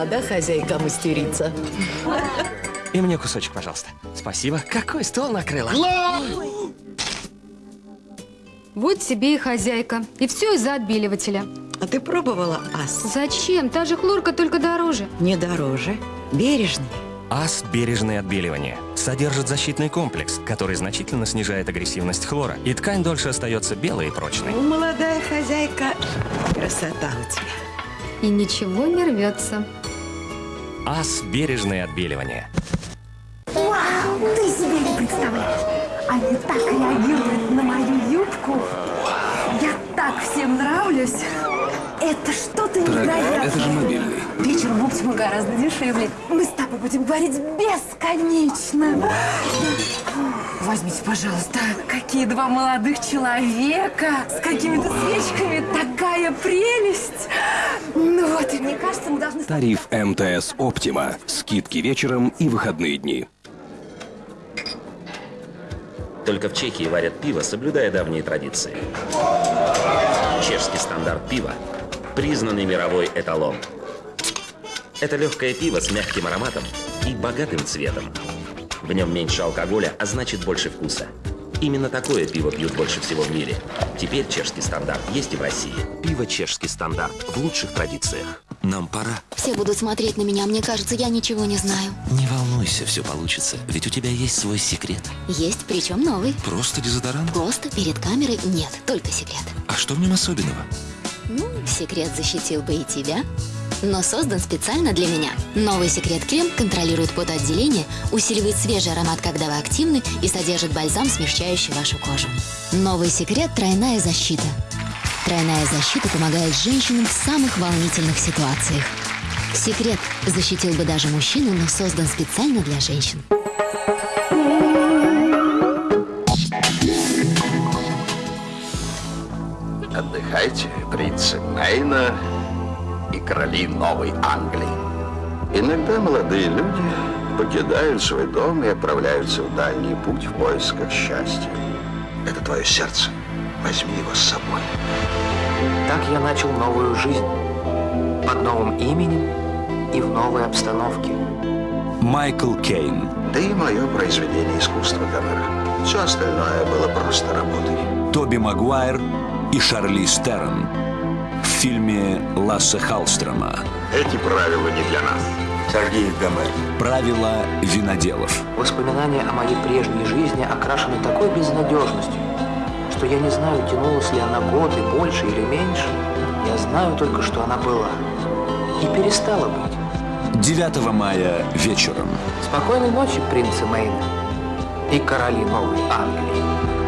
молода хозяйка мастерица. И мне кусочек, пожалуйста. Спасибо. Какой стол накрыла? Вот тебе и хозяйка. И все из-за отбеливателя. А ты пробовала ас? Зачем? Та же хлорка, только дороже. Не дороже. Бережный. АС «Бережное отбеливание» содержит защитный комплекс, который значительно снижает агрессивность хлора, и ткань дольше остается белой и прочной. Молодая хозяйка. Красота у тебя. И ничего не рвется. АС «Бережное отбеливание». Вау, ты себе не представляешь. Они так реагируют на мою юбку. Я так всем нравлюсь. Это что-то невероятное. это же мобильный. Вечером в оптиму гораздо дешевле. Мы с тобой будем говорить бесконечно. Возьмите, пожалуйста, какие два молодых человека с какими-то свечками. Такая прелесть. Ну вот, и мне кажется, мы должны... Тариф МТС Оптима. Скидки вечером и выходные дни. Только в Чехии варят пиво, соблюдая давние традиции. Чешский стандарт пива – признанный мировой эталон. Это легкое пиво с мягким ароматом и богатым цветом. В нем меньше алкоголя, а значит больше вкуса. Именно такое пиво пьют больше всего в мире. Теперь чешский стандарт есть и в России. Пиво чешский стандарт в лучших традициях. Нам пора. Все будут смотреть на меня, мне кажется, я ничего не знаю. Не волнуйся, все получится. Ведь у тебя есть свой секрет. Есть, причем новый. Просто дезодорант? Просто перед камерой нет, только секрет. А что в нем особенного? Ну, секрет защитил бы и тебя, но создан специально для меня. Новый секрет крем контролирует потоотделение, усиливает свежий аромат, когда вы активны, и содержит бальзам, смягчающий вашу кожу. Новый секрет – тройная защита. Тройная защита помогает женщинам в самых волнительных ситуациях. Секрет защитил бы даже мужчину, но создан специально для женщин. Отдыхайте, принцы Мейна и короли Новой Англии. Иногда молодые люди покидают свой дом и отправляются в дальний путь в поисках счастья. Это твое сердце. Возьми его с собой. Так я начал новую жизнь. Под новым именем и в новой обстановке. Майкл Кейн. Ты мое произведение искусства, Гомер. Все остальное было просто работой. Тоби Магуайр и Шарли Стерн. В фильме Ласса Халстрома. Эти правила не для нас. Сергей Гомер. Правила виноделов. Воспоминания о моей прежней жизни окрашены такой безнадежностью, что я не знаю, тянулась ли она год и больше или меньше. Я знаю только, что она была. И перестала быть. 9 мая вечером. Спокойной ночи, принцы Мейна и короли Новой Англии.